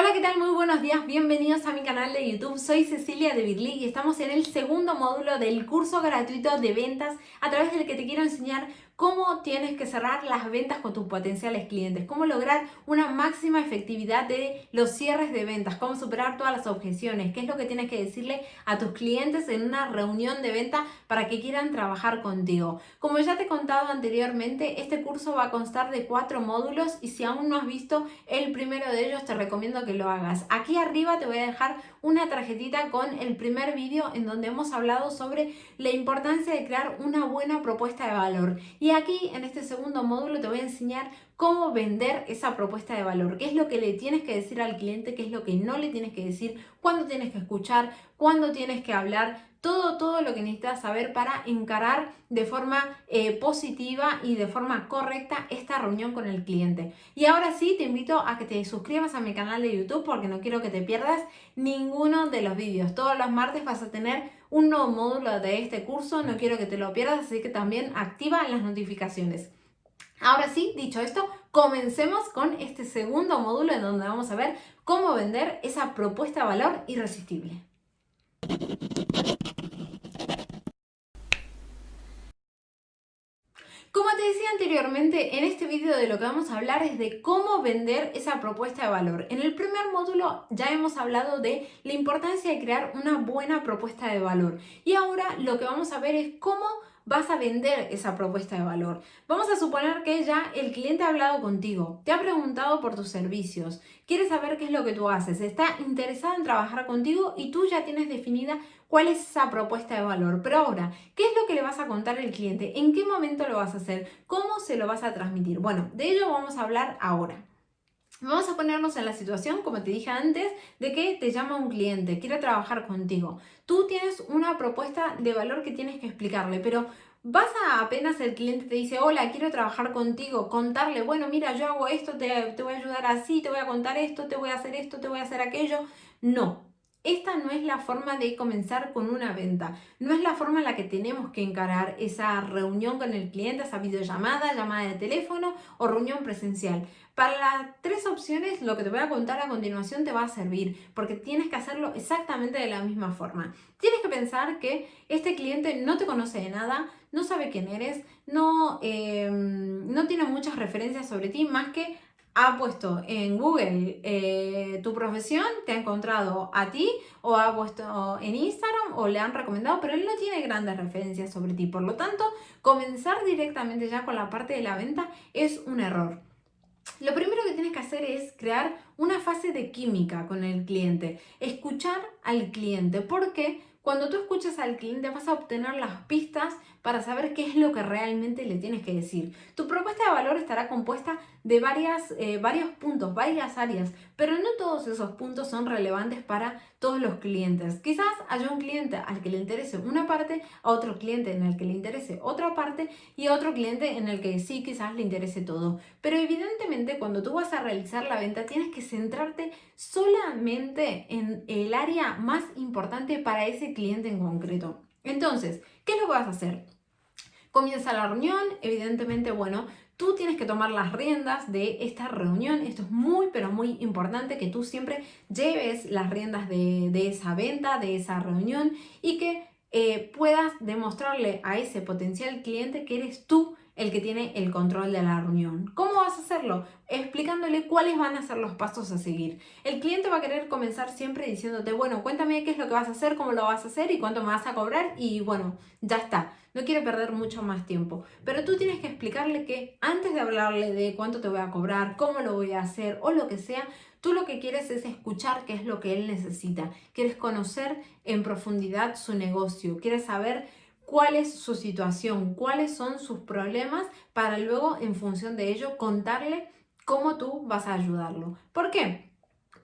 Hola, ¿qué tal? Muy buenos días, bienvenidos a mi canal de YouTube. Soy Cecilia de Birli y estamos en el segundo módulo del curso gratuito de ventas a través del que te quiero enseñar cómo tienes que cerrar las ventas con tus potenciales clientes, cómo lograr una máxima efectividad de los cierres de ventas, cómo superar todas las objeciones, qué es lo que tienes que decirle a tus clientes en una reunión de venta para que quieran trabajar contigo. Como ya te he contado anteriormente, este curso va a constar de cuatro módulos y si aún no has visto el primero de ellos te recomiendo que lo hagas. Aquí arriba te voy a dejar una tarjetita con el primer vídeo en donde hemos hablado sobre la importancia de crear una buena propuesta de valor. Y aquí en este segundo módulo te voy a enseñar cómo vender esa propuesta de valor, qué es lo que le tienes que decir al cliente, qué es lo que no le tienes que decir, cuándo tienes que escuchar, cuándo tienes que hablar, todo, todo lo que necesitas saber para encarar de forma eh, positiva y de forma correcta esta reunión con el cliente. Y ahora sí, te invito a que te suscribas a mi canal de YouTube porque no quiero que te pierdas ninguno de los vídeos. Todos los martes vas a tener un nuevo módulo de este curso, no quiero que te lo pierdas, así que también activa las notificaciones. Ahora sí, dicho esto, comencemos con este segundo módulo en donde vamos a ver cómo vender esa propuesta de valor irresistible. Como te decía anteriormente, en este vídeo de lo que vamos a hablar es de cómo vender esa propuesta de valor. En el primer módulo ya hemos hablado de la importancia de crear una buena propuesta de valor. Y ahora lo que vamos a ver es cómo vas a vender esa propuesta de valor. Vamos a suponer que ya el cliente ha hablado contigo, te ha preguntado por tus servicios, quiere saber qué es lo que tú haces, está interesado en trabajar contigo y tú ya tienes definida cuál es esa propuesta de valor. Pero ahora, ¿qué es lo que le vas a contar al cliente? ¿En qué momento lo vas a hacer? ¿Cómo se lo vas a transmitir? Bueno, de ello vamos a hablar ahora. Vamos a ponernos en la situación, como te dije antes, de que te llama un cliente, quiere trabajar contigo. Tú tienes una propuesta de valor que tienes que explicarle, pero vas a apenas el cliente te dice, hola, quiero trabajar contigo, contarle, bueno, mira, yo hago esto, te, te voy a ayudar así, te voy a contar esto, te voy a hacer esto, te voy a hacer aquello. No, esta no es la forma de comenzar con una venta, no es la forma en la que tenemos que encarar esa reunión con el cliente, esa videollamada, llamada de teléfono o reunión presencial. Para las tres opciones, lo que te voy a contar a continuación te va a servir, porque tienes que hacerlo exactamente de la misma forma. Tienes que pensar que este cliente no te conoce de nada, no sabe quién eres, no, eh, no tiene muchas referencias sobre ti, más que ha puesto en Google eh, tu profesión, te ha encontrado a ti o ha puesto en Instagram o le han recomendado, pero él no tiene grandes referencias sobre ti. Por lo tanto, comenzar directamente ya con la parte de la venta es un error. Lo primero que tienes que hacer es crear una fase de química con el cliente, escuchar al cliente, porque cuando tú escuchas al cliente vas a obtener las pistas para saber qué es lo que realmente le tienes que decir. Tu propuesta de valor estará compuesta de varias, eh, varios puntos, varias áreas, pero no todos esos puntos son relevantes para todos los clientes. Quizás haya un cliente al que le interese una parte, a otro cliente en el que le interese otra parte y a otro cliente en el que sí quizás le interese todo. Pero evidentemente cuando tú vas a realizar la venta tienes que centrarte solamente en el área más importante para ese cliente en concreto. Entonces, ¿qué es lo que vas a hacer? Comienza la reunión, evidentemente, bueno, tú tienes que tomar las riendas de esta reunión. Esto es muy, pero muy importante que tú siempre lleves las riendas de, esa venta, de esa reunión y que eh, puedas demostrarle a ese potencial cliente que eres tú el que tiene el control de la reunión. ¿Cómo vas a hacerlo? Explicándole cuáles van a ser los pasos a seguir. El cliente va a querer comenzar siempre diciéndote, bueno, cuéntame qué es lo que vas a hacer, cómo lo vas a hacer y cuánto me vas a cobrar y bueno, ya está. No quiero perder mucho más tiempo. Pero tú tienes que explicarle que antes de hablarle de cuánto te voy a cobrar, cómo lo voy a hacer o lo que sea, Tú lo que quieres es escuchar qué es lo que él necesita. Quieres conocer en profundidad su negocio. Quieres saber cuál es su situación, cuáles son sus problemas, para luego, en función de ello, contarle cómo tú vas a ayudarlo. ¿Por qué?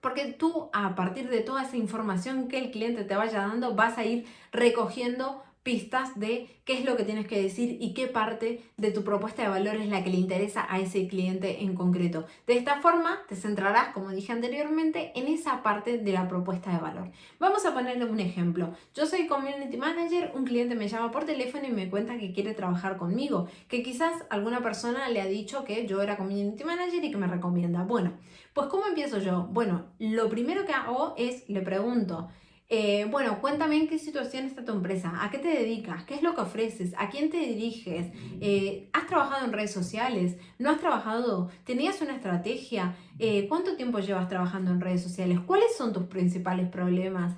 Porque tú, a partir de toda esa información que el cliente te vaya dando, vas a ir recogiendo pistas de qué es lo que tienes que decir y qué parte de tu propuesta de valor es la que le interesa a ese cliente en concreto. De esta forma te centrarás, como dije anteriormente, en esa parte de la propuesta de valor. Vamos a ponerle un ejemplo. Yo soy Community Manager, un cliente me llama por teléfono y me cuenta que quiere trabajar conmigo, que quizás alguna persona le ha dicho que yo era Community Manager y que me recomienda. Bueno, Pues ¿cómo empiezo yo? Bueno, lo primero que hago es, le pregunto, eh, bueno, cuéntame en qué situación está tu empresa, a qué te dedicas, qué es lo que ofreces, a quién te diriges, eh, has trabajado en redes sociales, no has trabajado, tenías una estrategia, eh, cuánto tiempo llevas trabajando en redes sociales, cuáles son tus principales problemas,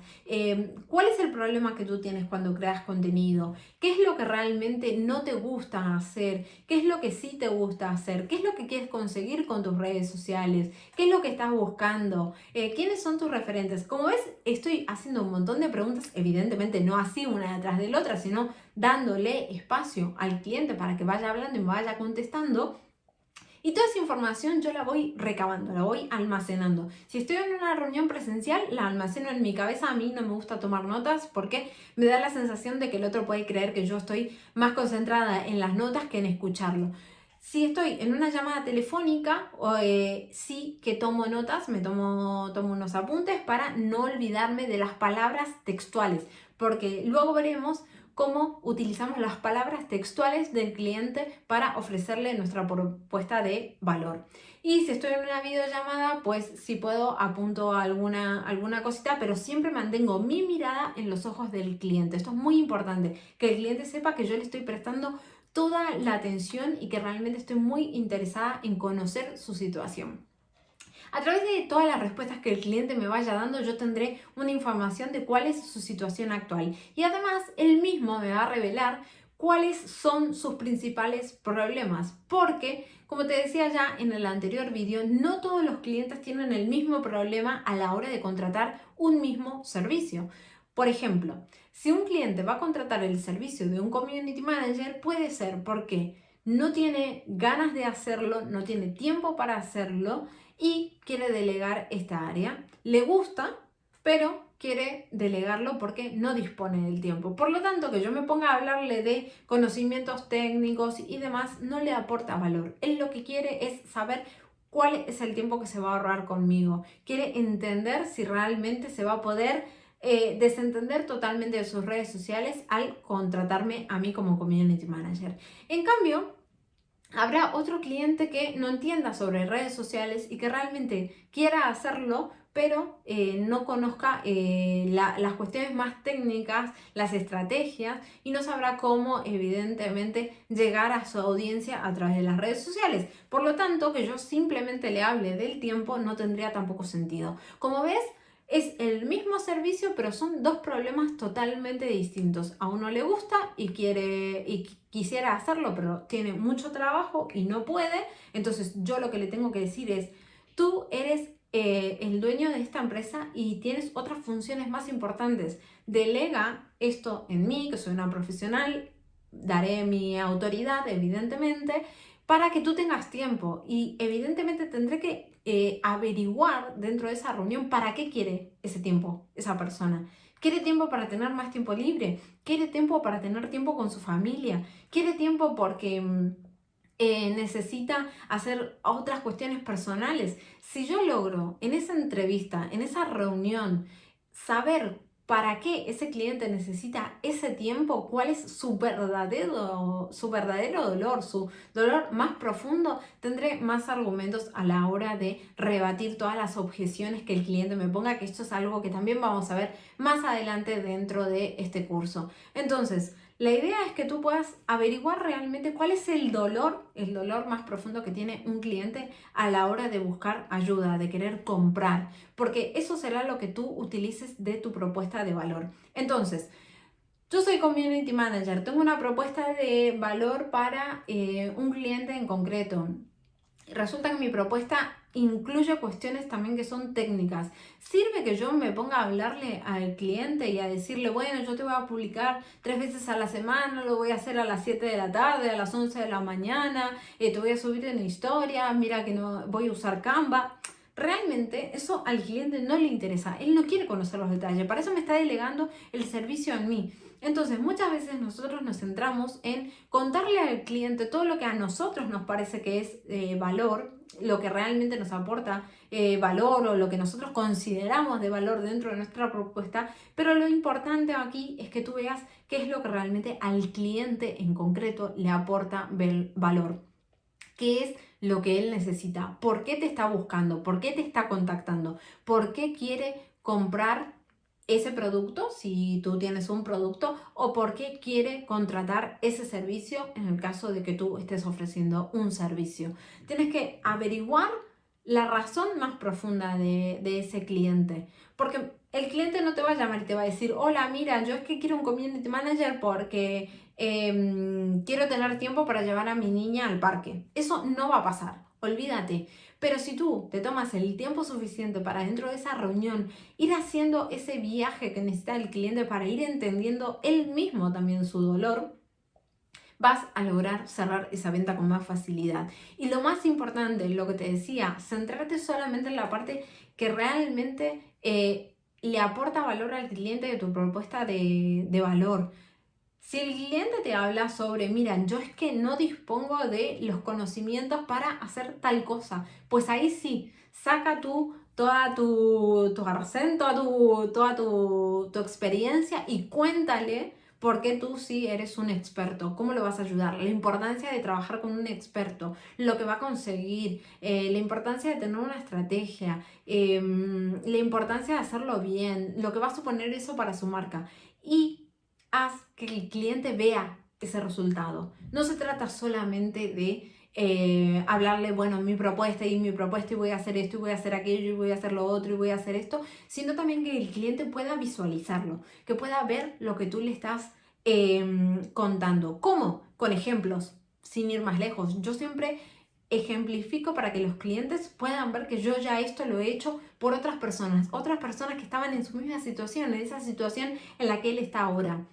cuál es el problema que tú tienes cuando creas contenido, qué es lo que realmente no te gusta hacer, qué es lo que sí te gusta hacer, qué es lo que quieres conseguir con tus redes sociales, qué es lo que estás buscando, quiénes son tus referentes. Como ves, estoy haciendo un montón de preguntas, evidentemente no así una detrás de la otra, sino dándole espacio al cliente para que vaya hablando y vaya contestando. Y toda esa información yo la voy recabando, la voy almacenando. Si estoy en una reunión presencial, la almaceno en mi cabeza. A mí no me gusta tomar notas porque me da la sensación de que el otro puede creer que yo estoy más concentrada en las notas que en escucharlo. Si estoy en una llamada telefónica, eh, sí que tomo notas, me tomo, tomo unos apuntes para no olvidarme de las palabras textuales, porque luego veremos cómo utilizamos las palabras textuales del cliente para ofrecerle nuestra propuesta de valor. Y si estoy en una videollamada, pues si puedo apunto alguna, alguna cosita, pero siempre mantengo mi mirada en los ojos del cliente. Esto es muy importante, que el cliente sepa que yo le estoy prestando toda la atención y que realmente estoy muy interesada en conocer su situación. A través de todas las respuestas que el cliente me vaya dando, yo tendré una información de cuál es su situación actual. Y además, él mismo me va a revelar cuáles son sus principales problemas. Porque, como te decía ya en el anterior vídeo, no todos los clientes tienen el mismo problema a la hora de contratar un mismo servicio. Por ejemplo, si un cliente va a contratar el servicio de un community manager, puede ser porque no tiene ganas de hacerlo, no tiene tiempo para hacerlo y quiere delegar esta área. Le gusta, pero quiere delegarlo porque no dispone del tiempo. Por lo tanto, que yo me ponga a hablarle de conocimientos técnicos y demás no le aporta valor. Él lo que quiere es saber cuál es el tiempo que se va a ahorrar conmigo. Quiere entender si realmente se va a poder eh, desentender totalmente de sus redes sociales al contratarme a mí como community manager. En cambio, habrá otro cliente que no entienda sobre redes sociales y que realmente quiera hacerlo, pero eh, no conozca eh, las cuestiones más técnicas, las estrategias y no sabrá cómo evidentemente llegar a su audiencia a través de las redes sociales. Por lo tanto, que yo simplemente le hable del tiempo no tendría tampoco sentido. Como ves, es el mismo servicio, pero son dos problemas totalmente distintos. A uno le gusta y quiere y quisiera hacerlo, pero tiene mucho trabajo y no puede. Entonces yo lo que le tengo que decir es, tú eres eh, el dueño de esta empresa y tienes otras funciones más importantes. Delega esto en mí, que soy una profesional, daré mi autoridad, evidentemente, para que tú tengas tiempo. Y evidentemente tendré que eh, averiguar dentro de esa reunión para qué quiere ese tiempo esa persona. ¿Quiere tiempo para tener más tiempo libre? ¿Quiere tiempo para tener tiempo con su familia? ¿Quiere tiempo porque mm, eh, necesita hacer otras cuestiones personales? Si yo logro en esa entrevista, en esa reunión, saber para qué ese cliente necesita ese tiempo, cuál es su verdadero, su verdadero dolor, su dolor más profundo, tendré más argumentos a la hora de rebatir todas las objeciones que el cliente me ponga, que esto es algo que también vamos a ver más adelante dentro de este curso. Entonces, la idea es que tú puedas averiguar realmente cuál es el dolor, el dolor más profundo que tiene un cliente a la hora de buscar ayuda, de querer comprar, porque eso será lo que tú utilices de tu propuesta de valor. Entonces, yo soy Community Manager, tengo una propuesta de valor para eh, un cliente en concreto. Resulta que mi propuesta incluye cuestiones también que son técnicas. Sirve que yo me ponga a hablarle al cliente y a decirle, bueno, yo te voy a publicar tres veces a la semana, lo voy a hacer a las 7 de la tarde, a las 11 de la mañana, eh, te voy a subir en historia, mira que no voy a usar Canva. Realmente eso al cliente no le interesa, él no quiere conocer los detalles, para eso me está delegando el servicio en mí. Entonces, muchas veces nosotros nos centramos en contarle al cliente todo lo que a nosotros nos parece que es eh, valor, lo que realmente nos aporta eh, valor o lo que nosotros consideramos de valor dentro de nuestra propuesta, pero lo importante aquí es que tú veas qué es lo que realmente al cliente en concreto le aporta valor, qué es lo que él necesita, por qué te está buscando, por qué te está contactando, por qué quiere comprar ese producto, si tú tienes un producto, o por qué quiere contratar ese servicio en el caso de que tú estés ofreciendo un servicio. Tienes que averiguar la razón más profunda de, ese cliente. Porque el cliente no te va a llamar y te va a decir, hola, mira, yo es que quiero un community manager porque em, quiero tener tiempo para llevar a mi niña al parque. Eso no va a pasar, olvídate. Pero si tú te tomas el tiempo suficiente para dentro de esa reunión ir haciendo ese viaje que necesita el cliente para ir entendiendo él mismo también su dolor, vas a lograr cerrar esa venta con más facilidad. Y lo más importante, lo que te decía, centrarte solamente en la parte que realmente eh, le aporta valor al cliente de tu propuesta de, de valor. Si el cliente te habla sobre, mira, yo es que no dispongo de los conocimientos para hacer tal cosa, pues ahí sí, saca tú toda tu, tu arcén, toda, tu, toda tu, tu experiencia y cuéntale por qué tú sí eres un experto, cómo lo vas a ayudar, la importancia de trabajar con un experto, lo que va a conseguir, eh, la importancia de tener una estrategia, em, la importancia de hacerlo bien, lo que va a suponer eso para su marca. Y haz que el cliente vea ese resultado. No se trata solamente de eh, hablarle, bueno, mi propuesta y mi propuesta y voy a hacer esto y voy a hacer aquello y voy a hacer lo otro y voy a hacer esto, sino también que el cliente pueda visualizarlo, que pueda ver lo que tú le estás em, contando. ¿Cómo? Con ejemplos, sin ir más lejos. Yo siempre ejemplifico para que los clientes puedan ver que yo ya esto lo he hecho por otras personas, otras personas que estaban en su misma situación, en esa situación en la que él está ahora.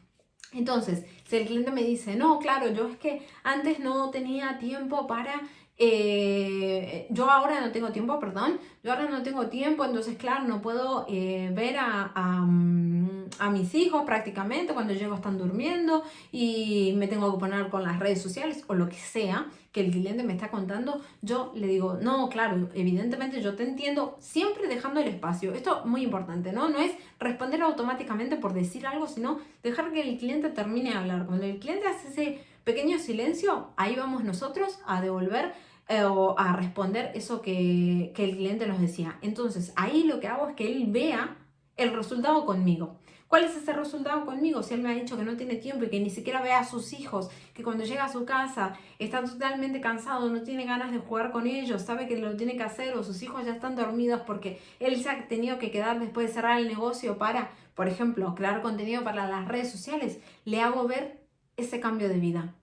Entonces, si el cliente me dice, no, claro, yo es que antes no tenía tiempo para eh, yo ahora no tengo tiempo, perdón, yo ahora no tengo tiempo, entonces claro, no puedo eh, ver a, mm, a, mis hijos prácticamente cuando llego están durmiendo y me tengo que poner con las redes sociales o lo que sea que el cliente me está contando, yo le digo, no, claro, evidentemente yo te entiendo, siempre dejando el espacio. Esto es muy importante, ¿no? No es responder automáticamente por decir algo, sino dejar que el cliente termine de hablar. Cuando el cliente hace ese pequeño silencio, ahí vamos nosotros a devolver eh, o a responder eso que, que el cliente nos decía. Entonces, ahí lo que hago es que él vea el resultado conmigo. ¿Cuál es ese resultado conmigo? Si él me ha dicho que no tiene tiempo y que ni siquiera ve a sus hijos, que cuando llega a su casa está totalmente cansado, no tiene ganas de jugar con ellos, sabe que lo tiene que hacer o sus hijos ya están dormidos porque él se ha tenido que quedar después de cerrar el negocio para, por ejemplo, crear contenido para las redes sociales, le hago ver ese cambio de vida.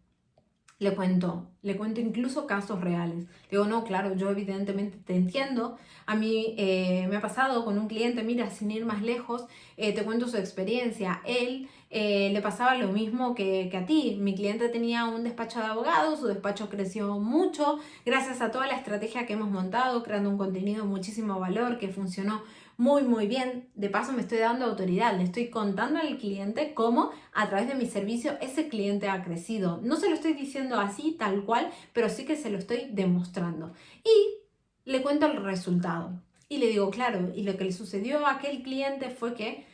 Le cuento, le cuento incluso casos reales. Digo, no, claro, yo evidentemente te entiendo. A mí eh, me ha pasado con un cliente, mira, sin ir más lejos, eh, te cuento su experiencia. Él eh, le pasaba lo mismo que, que, a ti. Mi cliente tenía un despacho de abogados, su despacho creció mucho gracias a toda la estrategia que hemos montado, creando un contenido de muchísimo valor que funcionó muy, muy bien. De paso me estoy dando autoridad, le estoy contando al cliente cómo a través de mi servicio ese cliente ha crecido. No se lo estoy diciendo así, tal cual, pero sí que se lo estoy demostrando. Y le cuento el resultado. Y le digo, claro, y lo que le sucedió a aquel cliente fue que,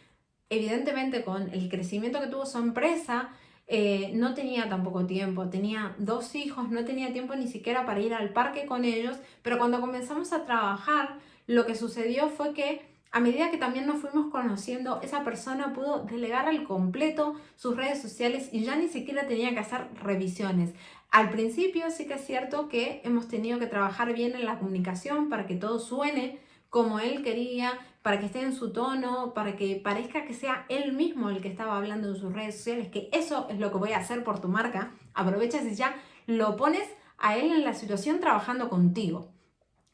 evidentemente, con el crecimiento que tuvo su empresa, eh, no tenía tampoco tiempo, tenía dos hijos, no tenía tiempo ni siquiera para ir al parque con ellos, pero cuando comenzamos a trabajar, lo que sucedió fue que a medida que también nos fuimos conociendo, esa persona pudo delegar al completo sus redes sociales y ya ni siquiera tenía que hacer revisiones. Al principio sí que es cierto que hemos tenido que trabajar bien en la comunicación para que todo suene como él quería, para que esté en su tono, para que parezca que sea él mismo el que estaba hablando en sus redes sociales, que eso es lo que voy a hacer por tu marca. Aprovechas y ya lo pones a él en la situación trabajando contigo.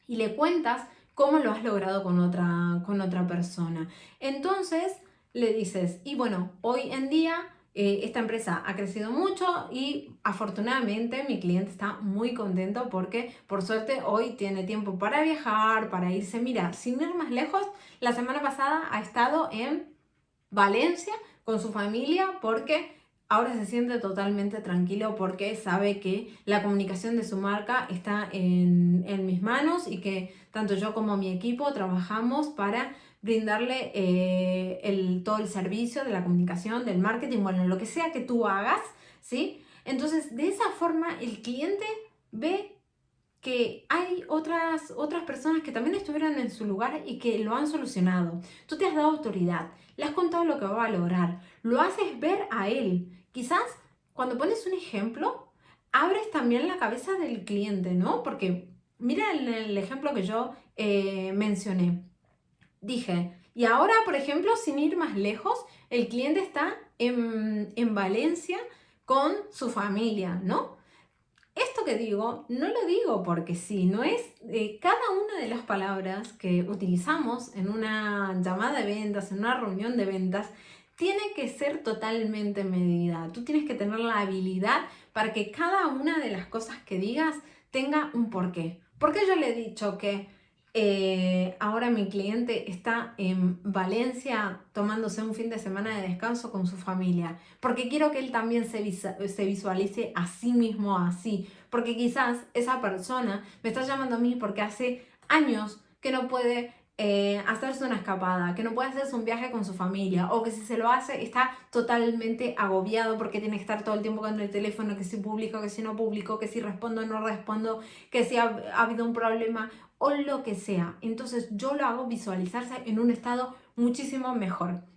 Y le cuentas cómo lo has logrado con otra, con otra persona. Entonces le dices, y bueno, hoy en día eh, esta empresa ha crecido mucho y afortunadamente mi cliente está muy contento porque por suerte hoy tiene tiempo para viajar, para irse. Mira, sin ir más lejos, la semana pasada ha estado en Valencia con su familia porque ahora se siente totalmente tranquilo porque sabe que la comunicación de su marca está en, mis manos y que tanto yo como mi equipo trabajamos para brindarle eh, el, todo el servicio de la comunicación, del marketing, bueno, lo que sea que tú hagas, ¿sí? Entonces, de esa forma el cliente ve que hay otras, otras personas que también estuvieron en su lugar y que lo han solucionado. Tú te has dado autoridad, le has contado lo que va a lograr, lo haces ver a él. Quizás cuando pones un ejemplo, abres también la cabeza del cliente, ¿no? Porque mira el, ejemplo que yo eh, mencioné. Dije, y ahora, por ejemplo, sin ir más lejos, el cliente está en, en Valencia con su familia, ¿no? Esto que digo, no lo digo porque sí, no es eh, cada una de las palabras que utilizamos en una llamada de ventas, en una reunión de ventas, tiene que ser totalmente medida. Tú tienes que tener la habilidad para que cada una de las cosas que digas tenga un porqué. ¿Por qué yo le he dicho que eh, ahora mi cliente está en Valencia tomándose un fin de semana de descanso con su familia, porque quiero que él también se, se visualice a sí mismo así, porque quizás esa persona me está llamando a mí porque hace años que no puede eh, hacerse una escapada, que no puede hacerse un viaje con su familia o que si se lo hace está totalmente agobiado porque tiene que estar todo el tiempo con el teléfono, que si publico, que si no publico, que si respondo o no respondo, que si ha habido un problema o lo que sea. Entonces yo lo hago visualizarse en un estado muchísimo mejor.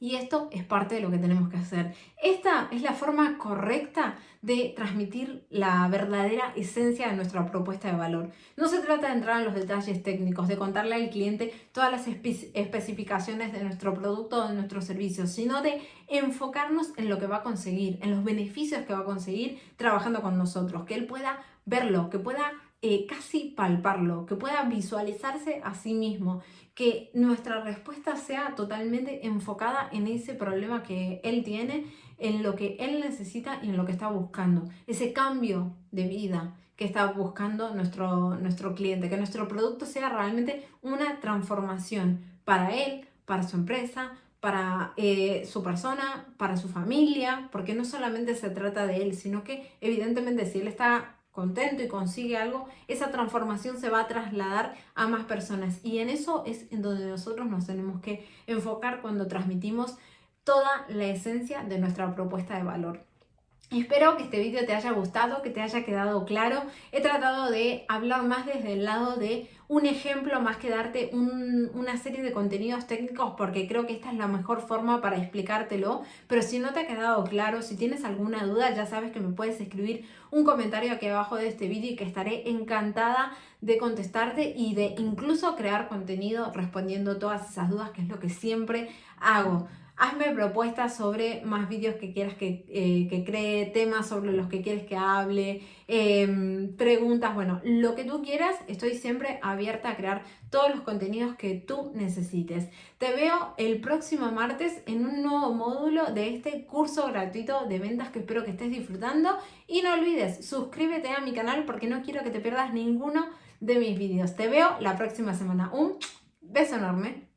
Y esto es parte de lo que tenemos que hacer. Esta es la forma correcta de transmitir la verdadera esencia de nuestra propuesta de valor. No se trata de entrar en los detalles técnicos, de contarle al cliente todas las especificaciones de nuestro producto o de nuestro servicio, sino de enfocarnos en lo que va a conseguir, en los beneficios que va a conseguir trabajando con nosotros, que él pueda verlo, que pueda eh, casi palparlo, que pueda visualizarse a sí mismo, que nuestra respuesta sea totalmente enfocada en ese problema que él tiene, en lo que él necesita y en lo que está buscando, ese cambio de vida que está buscando nuestro, nuestro cliente, que nuestro producto sea realmente una transformación para él, para su empresa, para eh, su persona, para su familia, porque no solamente se trata de él, sino que evidentemente si él está contento y consigue algo, esa transformación se va a trasladar a más personas. Y en eso es en donde nosotros nos tenemos que enfocar cuando transmitimos toda la esencia de nuestra propuesta de valor. Espero que este vídeo te haya gustado, que te haya quedado claro. He tratado de hablar más desde el lado de un ejemplo más que darte una serie de contenidos técnicos porque creo que esta es la mejor forma para explicártelo. Pero si no te ha quedado claro, si tienes alguna duda, ya sabes que me puedes escribir un comentario aquí abajo de este vídeo y que estaré encantada de contestarte y de incluso crear contenido respondiendo todas esas dudas, que es lo que siempre hago. Hazme propuestas sobre más vídeos que quieras que, eh, cree, temas sobre los que quieres que hable, em, preguntas, bueno, lo que tú quieras, estoy siempre abierta a crear todos los contenidos que tú necesites. Te veo el próximo martes en un nuevo módulo de este curso gratuito de ventas que espero que estés disfrutando y no olvides, suscríbete a mi canal porque no quiero que te pierdas ninguno de mis vídeos. Te veo la próxima semana. Un beso enorme.